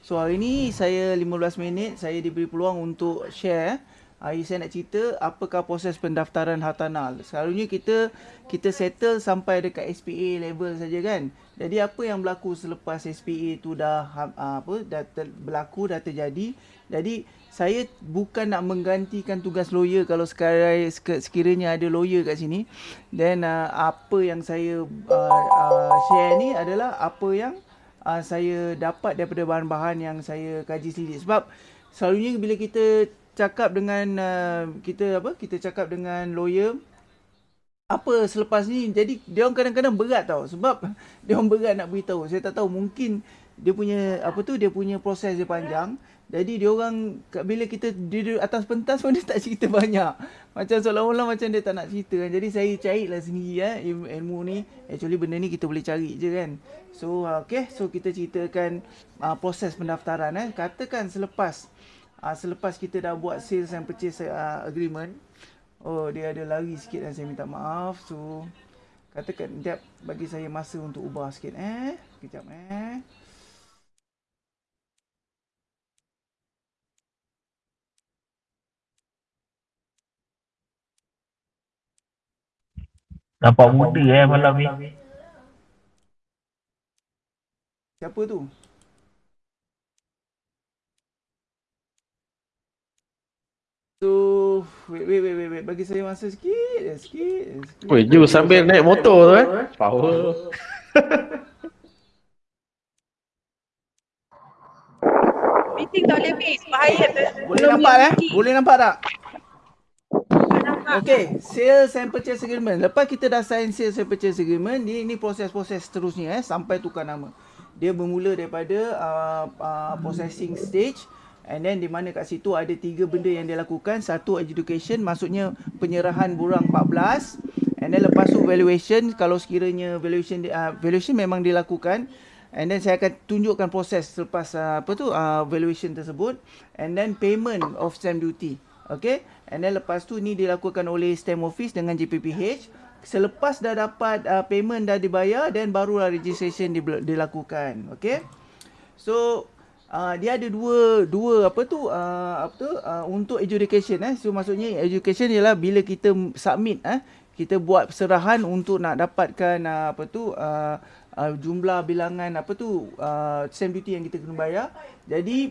So hari ni saya 15 minit saya diberi peluang untuk share Hari saya nak cerita apakah proses pendaftaran hartanah. Selalunya kita kita settle sampai dekat SPA level saja kan. Jadi apa yang berlaku selepas SPA tu dah ha, apa dah ter, berlaku dah terjadi. Jadi saya bukan nak menggantikan tugas lawyer kalau sekarang sekiranya ada lawyer kat sini. Dan uh, apa yang saya uh, uh, share ni adalah apa yang uh, saya dapat daripada bahan-bahan yang saya kaji sendiri. Sebab selalunya bila kita cakap dengan uh, kita apa kita cakap dengan lawyer apa selepas ni jadi dia orang kadang-kadang berat tau sebab dia orang berat nak beritahu saya tak tahu mungkin dia punya apa tu dia punya proses dia panjang. Jadi dia orang bila kita di atas pentas pun dia tak cerita banyak. Macam seolah-olah macam dia tak nak cerita kan. Jadi saya carilah sendiri eh ilmu, ni. Actually benda ni kita boleh cari je kan. So okay so kita ceritakan uh, proses pendaftaran eh. Katakan selepas uh, selepas kita dah buat sales and purchase uh, agreement oh dia ada lari sikit dan saya minta maaf. So katakan dia bagi saya masa untuk ubah sikit eh. Kejap eh Nampak muda eh malam ni. Siapa tu? So, wait, wait, wait, wait, wait. Bagi saya masa sikit, eh, sikit, eh, sikit. Weh, Ju sambil naik motor tu eh. Power. Meeting tak boleh miss. Bahaya tu. Boleh nampak eh? Boleh nampak tak? Okay, sales and purchase agreement. Lepas kita dah sign sales and purchase agreement, ni ini proses-proses seterusnya eh sampai tukar nama. Dia bermula daripada uh, uh, processing stage And then di mana kat situ ada tiga benda yang dia lakukan. Satu education maksudnya penyerahan burang 14. And then lepas tu valuation kalau sekiranya valuation uh, valuation memang dilakukan. And then saya akan tunjukkan proses selepas uh, apa tu uh, valuation tersebut. And then payment of stamp duty. Okay. And then lepas tu ni dilakukan oleh stamp office dengan JPPH. Selepas dah dapat uh, payment dah dibayar dan barulah registration dilakukan. Okay. So uh, dia ada dua dua apa tu uh, apa tu uh, untuk education eh so maksudnya education ialah bila kita submit eh kita buat serahan untuk nak dapatkan uh, apa tu uh, uh, jumlah bilangan apa tu uh, stamp duty yang kita kena bayar jadi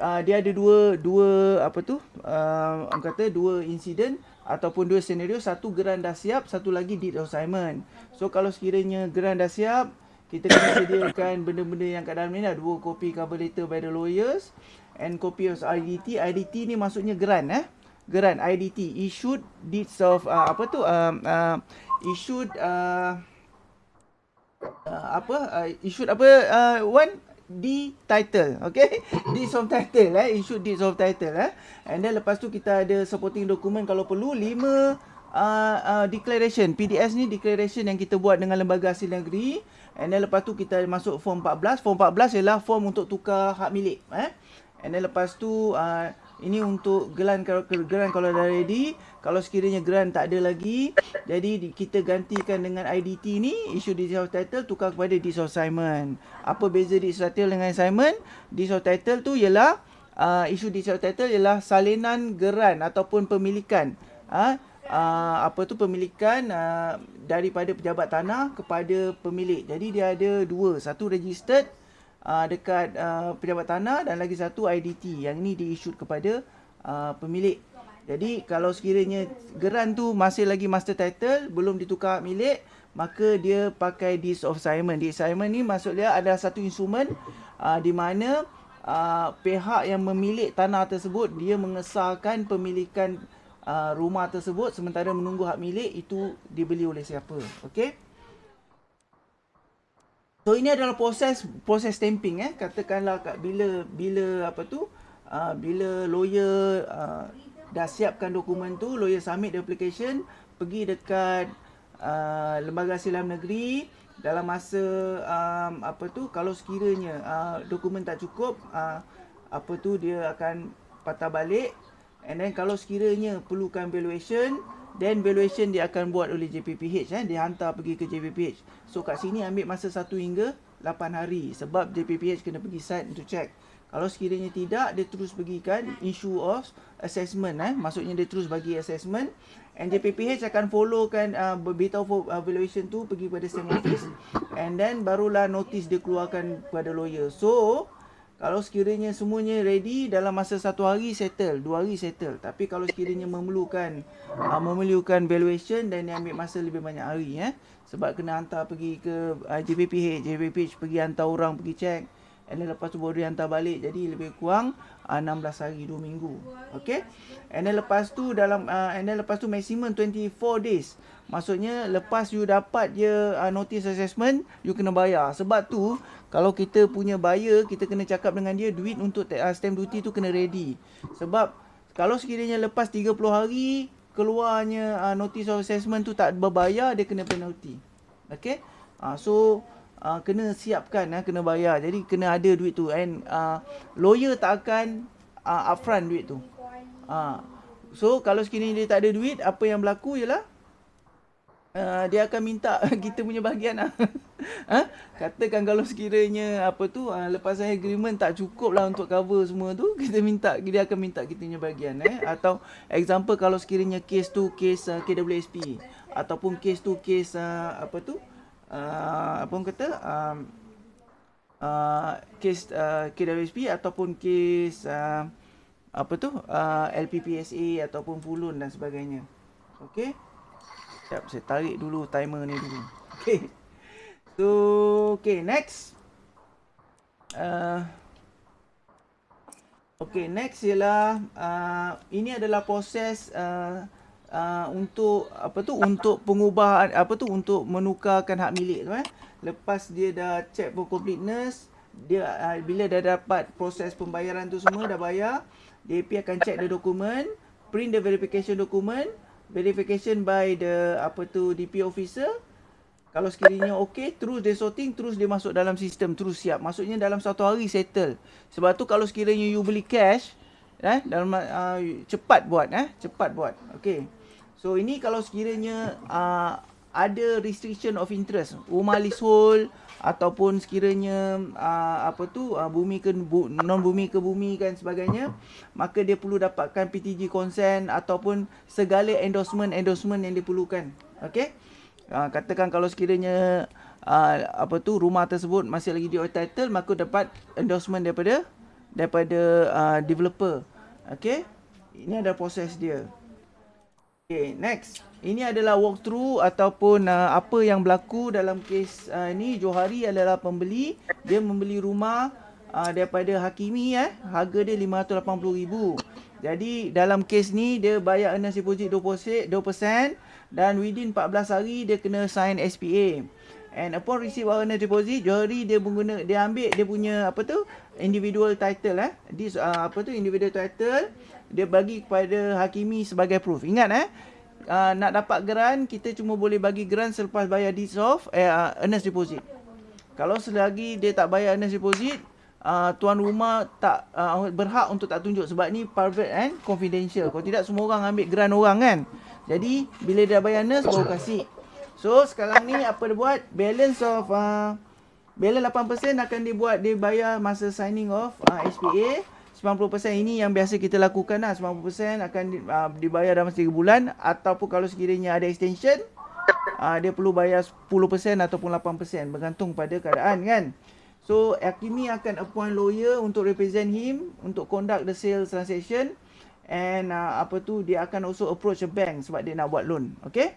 uh, dia ada dua dua apa tu? Uh, orang kata dua insiden ataupun dua senario satu geran dah siap satu lagi deed assignment so kalau sekiranya geran dah siap kita kena sediakan benda-benda yang kat dalam ni lah. Dua kopi cover letter by the lawyers and copy of IDT IDT ni maksudnya grant eh? Grant IDT issued deeds of uh, apa tu? Um, uh, issued uh, uh, apa? Uh, issued apa? Uh, one D title okay deeds of title eh issued deeds of title eh and then lepas tu kita ada supporting document kalau perlu lima uh, uh, declaration PDS ni declaration yang kita buat dengan lembaga hasil negeri And then lepas tu kita masuk form 14. Form 14 ialah form untuk tukar hak milik. Eh? And then lepas tu uh, ini untuk geran geran kalau dah ready. Kalau sekiranya geran tak ada lagi. Jadi kita gantikan dengan IDT ni. Issue of title tukar kepada of assignment. Apa beza of title dengan assignment? Of title tu ialah. Uh, issue deed of title ialah salinan geran ataupun pemilikan. Uh, uh, apa tu pemilikan uh, daripada pejabat tanah kepada pemilik. Jadi dia ada dua, satu registered uh, dekat uh, pejabat tanah dan lagi satu IDT. Yang ini diissued kepada uh, pemilik. Jadi kalau sekiranya geran tu masih lagi master title belum ditukar milik, maka dia pakai deed of assignment. Deed assignment ni maksudnya ada satu instrumen uh, di mana uh, pihak yang memilik tanah tersebut dia mengesahkan pemilikan uh, rumah tersebut sementara menunggu hak milik itu dibeli oleh siapa. Okey. So ini adalah proses proses stamping eh. Katakanlah kat bila bila apa tu? Uh, bila lawyer uh, dah siapkan dokumen tu, lawyer submit the application, pergi dekat uh, lembaga silam negeri dalam masa um, apa tu kalau sekiranya uh, dokumen tak cukup uh, apa tu dia akan patah balik And then kalau sekiranya perlukan valuation, then valuation dia akan buat oleh JPPH eh, dia hantar pergi ke JPPH. So kat sini ambil masa 1 hingga 8 hari sebab JPPH kena pergi site untuk check Kalau sekiranya tidak, dia terus bagikan issue of assessment eh. Maksudnya dia terus bagi assessment and JPPH akan followkan uh, beritahu for uh, valuation tu pergi pada SAM office and then barulah notice dia keluarkan kepada lawyer. So, kalau sekiranya semuanya ready dalam masa satu hari settle, dua hari settle. Tapi kalau sekiranya memerlukan uh, memerlukan valuation dan dia ambil masa lebih banyak hari eh. Sebab kena hantar pergi ke uh, JPPH, JPPH pergi hantar orang pergi check. And then lepas tu baru dia hantar balik Jadi lebih kurang uh, 16 hari 2 minggu. Okay And then lepas tu dalam uh, And then lepas tu maximum 24 days. Maksudnya lepas you dapat je uh, notice assessment You kena bayar. Sebab tu Kalau kita punya buyer Kita kena cakap dengan dia Duit untuk uh, stamp duty tu kena ready. Sebab Kalau sekiranya lepas 30 hari Keluarnya uh, notice of assessment tu tak berbayar Dia kena penalty. Okay uh, So uh, kena siapkan uh, kena bayar jadi kena ada duit tu and uh, lawyer tak akan uh, upfront duit tu uh, so kalau sekiranya dia tak ada duit apa yang berlaku ialah uh, dia akan minta kita punya bahagian lah. ha? katakan kalau sekiranya apa tu uh, lepasan agreement tak cukup lah untuk cover semua tu kita minta dia akan minta kita punya bahagian eh atau example kalau sekiranya case tu case uh, KWSP ataupun case tu case uh, apa tu uh, apa orang kata um, uh, kes uh, KWSP ataupun kes uh, apa tu uh, LPPSA ataupun Fulun dan sebagainya. Okey. Sekejap saya tarik dulu timer ni dulu. Okey. So, okay, next. Uh, okay, next ialah uh, ini adalah proses uh, uh, untuk apa tu untuk pengubahan apa tu untuk menukarkan hak milik tu eh. Lepas dia dah check for completeness, dia uh, bila dah dapat proses pembayaran tu semua dah bayar, DAP akan check the dokumen, print the verification document, verification by the apa tu DP officer. Kalau sekiranya okey, terus dia sorting, terus dia masuk dalam sistem, terus siap. Maksudnya dalam satu hari settle. Sebab tu kalau sekiranya you beli cash, eh dalam uh, cepat buat eh, cepat buat. Okey. So ini kalau sekiranya uh, ada restriction of interest, rumah leasehold ataupun sekiranya uh, apa tu uh, bumi ke bu, non bumi ke bumi kan sebagainya, maka dia perlu dapatkan PTG consent ataupun segala endorsement endorsement yang diperlukan. Okey. Uh, katakan kalau sekiranya uh, apa tu rumah tersebut masih lagi di title maka dapat endorsement daripada daripada uh, developer. Okey. Ini ada proses dia. Okay, next. Ini adalah walkthrough ataupun uh, apa yang berlaku dalam kes uh, ni. Johari adalah pembeli. Dia membeli rumah uh, daripada Hakimi eh. Harga dia RM580,000. Jadi dalam kes ni dia bayar earnest deposit 2%, 2% dan within 14 hari dia kena sign SPA. And upon receive earnest deposit, Johari dia mengguna dia ambil dia punya apa tu individual title eh. This uh, apa tu individual title dia bagi kepada Hakimi sebagai proof. Ingat eh, uh, nak dapat grant, kita cuma boleh bagi grant selepas bayar of eh, uh, earnest deposit. Kalau selagi dia tak bayar earnest deposit, uh, tuan rumah tak uh, berhak untuk tak tunjuk sebab ni private and confidential. Kalau tidak semua orang ambil grant orang kan. Jadi bila dia bayar earnest baru kasih. So sekarang ni apa dia buat? Balance of uh, balance 8% akan dibuat dia bayar masa signing of uh, SPA. 90% ini yang biasa kita lakukan lah. 90% akan uh, dibayar dalam 3 bulan. Ataupun kalau sekiranya ada extension uh, dia perlu bayar 10% ataupun 8% bergantung pada keadaan kan? So Hakimi akan appoint lawyer untuk represent him untuk conduct the sales transaction. And uh, apa tu dia akan also approach a bank sebab dia nak buat loan. Okay?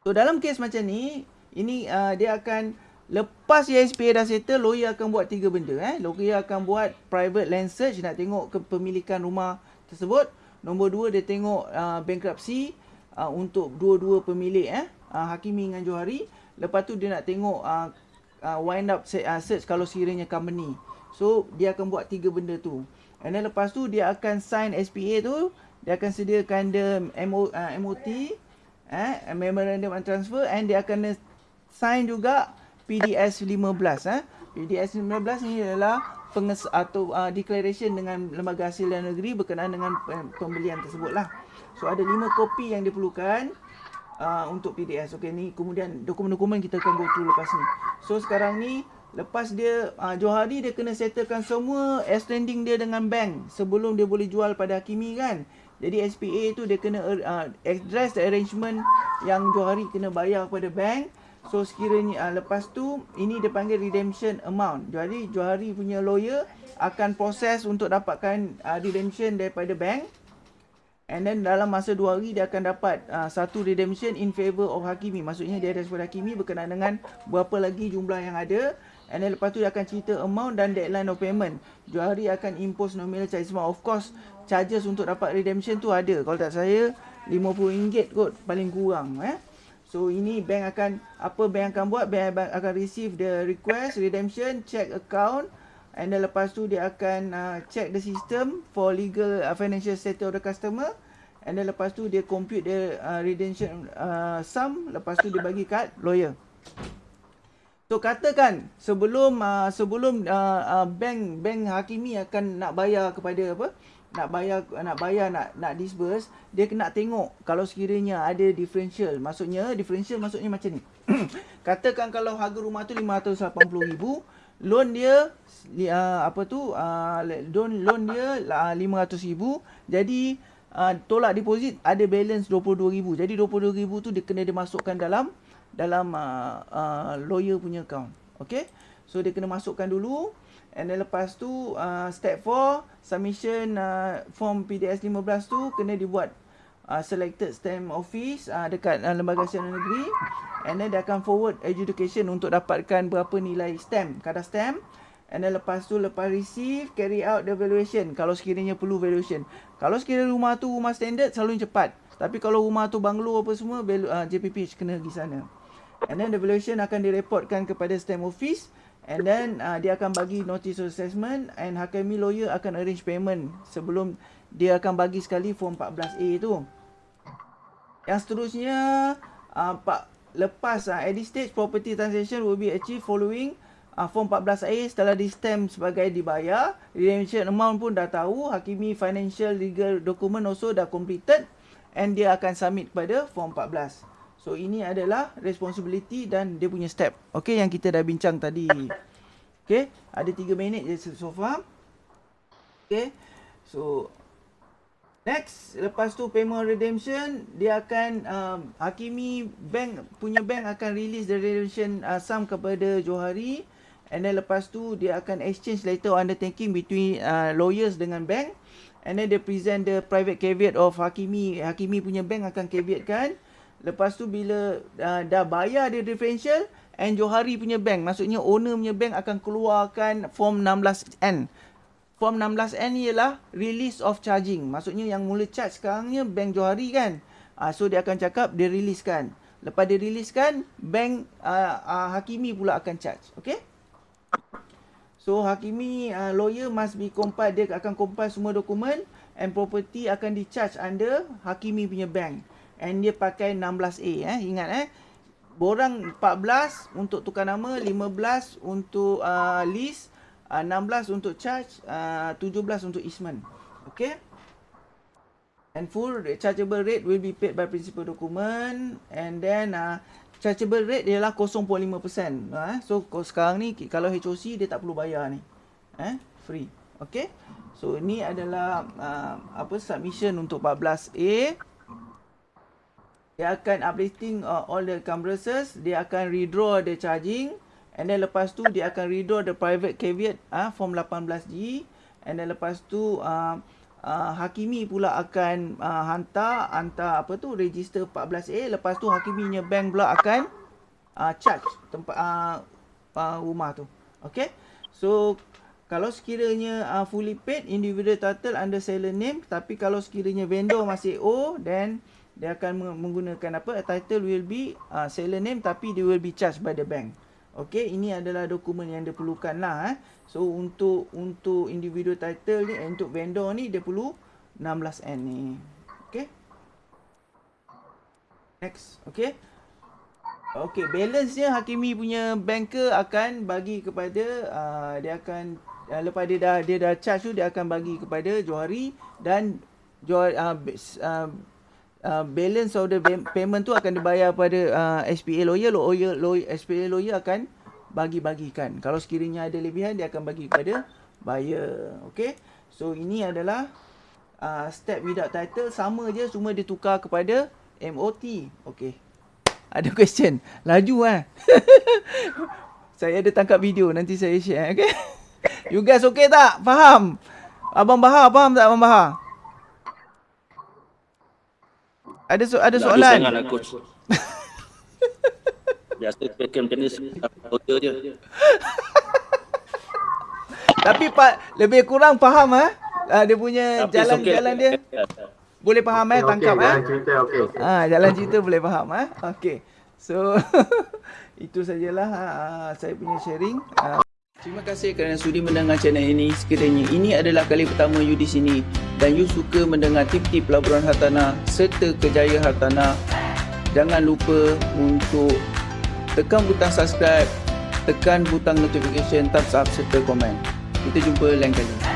So dalam case macam ni ini uh, dia akan Lepas SPA dah settle, lawyer akan buat tiga benda. Eh. Lawyer akan buat private land search, nak tengok kepemilikan rumah tersebut. Nombor dua, dia tengok uh, bankruptcy uh, untuk dua-dua pemilik. Eh. Uh, Hakimi dengan Johari. Lepas tu dia nak tengok uh, uh, wind up uh, search kalau sekiranya company. So, dia akan buat tiga benda tu. And then lepas tu, dia akan sign SPA tu. Dia akan sediakan the MO, uh, MOT. Eh, Memorandum and Transfer. And dia akan sign juga PDS 15 eh. PDS 15 ni adalah penges atau uh, declaration dengan lembaga hasil dalam negeri berkenaan dengan pembelian tersebut lah. So ada 5 kopi yang diperlukan uh, untuk PDS. Okey ni kemudian dokumen-dokumen kita akan go through lepas ni. So sekarang ni Lepas dia uh, Johari dia kena settlekan semua outstanding dia dengan bank sebelum dia boleh jual pada Hakimi kan. Jadi SPA tu dia kena uh, address the arrangement yang Johari kena bayar kepada bank. So sekiranya uh, lepas tu ini dia panggil redemption amount. Jadi Johari punya lawyer akan proses untuk dapatkan uh, redemption daripada bank. And then dalam masa dua hari dia akan dapat uh, satu redemption in favor of Hakimi. Maksudnya dia kepada Hakimi berkenaan dengan berapa lagi jumlah yang ada. And then lepas tu dia akan cerita amount dan deadline of payment. Johari akan impose nominal charges. Of course, charges untuk dapat redemption tu ada. Kalau tak saya, RM50 kot paling kurang. Eh? So ini bank akan, apa bank akan buat? Bank akan receive the request, redemption, check account. And then lepas tu dia akan uh, check the system for legal uh, financial status of the customer. And then lepas tu dia compute the uh, redemption uh, sum. Lepas tu dia bagi kat lawyer. So katakan sebelum uh, sebelum uh, uh, bank bank Hakimi akan nak bayar kepada apa? Nak bayar nak bayar nak nak disburse, dia kena tengok kalau sekiranya ada differential. Maksudnya differential maksudnya macam ni. katakan kalau harga rumah tu 580,000, loan dia uh, apa tu uh, loan loan dia uh, 500,000 jadi uh, tolak deposit ada balance 22,000 jadi 22,000 tu dia kena dimasukkan dalam dalam uh, uh, lawyer punya account okay so dia kena masukkan dulu and then lepas tu uh, step 4 submission uh, form PDS 15 tu kena dibuat uh, selected stamp office uh, dekat uh, lembaga siaran negeri and then dia akan forward education untuk dapatkan berapa nilai stamp kadar stamp And then lepas tu lepas receive carry out the valuation kalau sekiranya perlu valuation. Kalau sekiranya rumah tu rumah standard selalu cepat. Tapi kalau rumah tu banglo apa semua uh, JPP kena pergi sana. And then the valuation akan direportkan kepada stamp office and then uh, dia akan bagi notice of assessment and Hakimi lawyer akan arrange payment sebelum dia akan bagi sekali form 14A tu. Yang seterusnya uh, pak lepas uh, at this stage property transaction will be achieved following uh, form 14A setelah di stamp sebagai dibayar redemption amount pun dah tahu Hakimi financial legal document also dah completed and dia akan submit kepada form 14 so ini adalah responsibility dan dia punya step okay yang kita dah bincang tadi okay ada 3 minit je so far okay so Next, lepas tu payment redemption, dia akan um, Hakimi bank punya bank akan release the redemption uh, sum kepada Johari. And then lepas tu dia akan exchange letter of undertaking between uh, lawyers dengan bank. And then dia present the private caveat of Hakimi. Hakimi punya bank akan caveat kan. Lepas tu bila uh, dah bayar dia differential. And Johari punya bank. Maksudnya owner punya bank akan keluarkan form 16N. Form 16N ni ialah release of charging. Maksudnya yang mula charge sekarang ni bank Johari kan. Uh, so dia akan cakap dia release kan. Lepas dia release kan, bank uh, uh, Hakimi pula akan charge. Okay? So Hakimi uh, lawyer must be compiled dia akan compile semua dokumen and property akan di-charge under Hakimi punya bank. And dia pakai 16A eh ingat eh. Borang 14 untuk tukar nama, 15 untuk uh, lease, uh, 16 untuk charge, uh, 17 untuk easement. Okay? And full chargeable rate will be paid by principal document and then uh, chargeable rate ialah 0.5%. Ha, so sekarang ni kalau HOC dia tak perlu bayar ni. Eh, free. Okay. So ini adalah uh, apa submission untuk 14A. Dia akan updating uh, all the encumbrances, dia akan redraw the charging. And then lepas tu dia akan redraw the private caveat uh, form 18G and then lepas tu uh, uh, Hakimi pula akan uh, hantar hantar apa tu register 14A lepas tu Hakiminya bank pula akan uh, charge tempat uh, uh, rumah tu. Okey so kalau sekiranya uh, fully paid individual title under seller name. Tapi kalau sekiranya vendor masih owe then dia akan menggunakan apa title will be uh, seller name tapi they will be charged by the bank Okey, ini adalah dokumen yang diperlukan lah eh. So untuk untuk individual title ni, eh, untuk vendor ni dia perlu 16N ni. Okey. Next, okey. Okey, balance dia Hakimi punya banker akan bagi kepada uh, dia akan uh, lepas dia dah dia dah charge tu dia akan bagi kepada Johari dan Johari uh, uh, uh, balance of the payment tu akan dibayar pada uh, SPA lawyer, lawyer, lawyer SPA lawyer akan bagi-bagikan. Kalau sekiranya ada lebihan dia akan bagi kepada buyer. Okay. So ini adalah uh, step without title sama je cuma dia tukar kepada MOT. Okay. Ada question? Laju eh. saya ada tangkap video nanti saya share okay. You guys okay tak? Faham? Abang Bahar faham tak Abang Bahar? Ada so ada soalan? lah coach. Biasa pakai macam ni order je. Tapi Pak lebih kurang faham ah. Uh, dia punya jalan-jalan okey. dia boleh faham eh tangkap eh. cerita okey. Ah jalan cerita boleh faham eh. Okey. So itu sajalah uh, saya punya sharing. Uh, Terima kasih kerana sudi mendengar channel ini. Sekiranya ini adalah kali pertama you di sini dan you suka mendengar tip-tip pelaburan hartanah serta kejayaan hartanah, jangan lupa untuk tekan butang subscribe, tekan butang notification, thumbs up serta komen. Kita jumpa lain kali.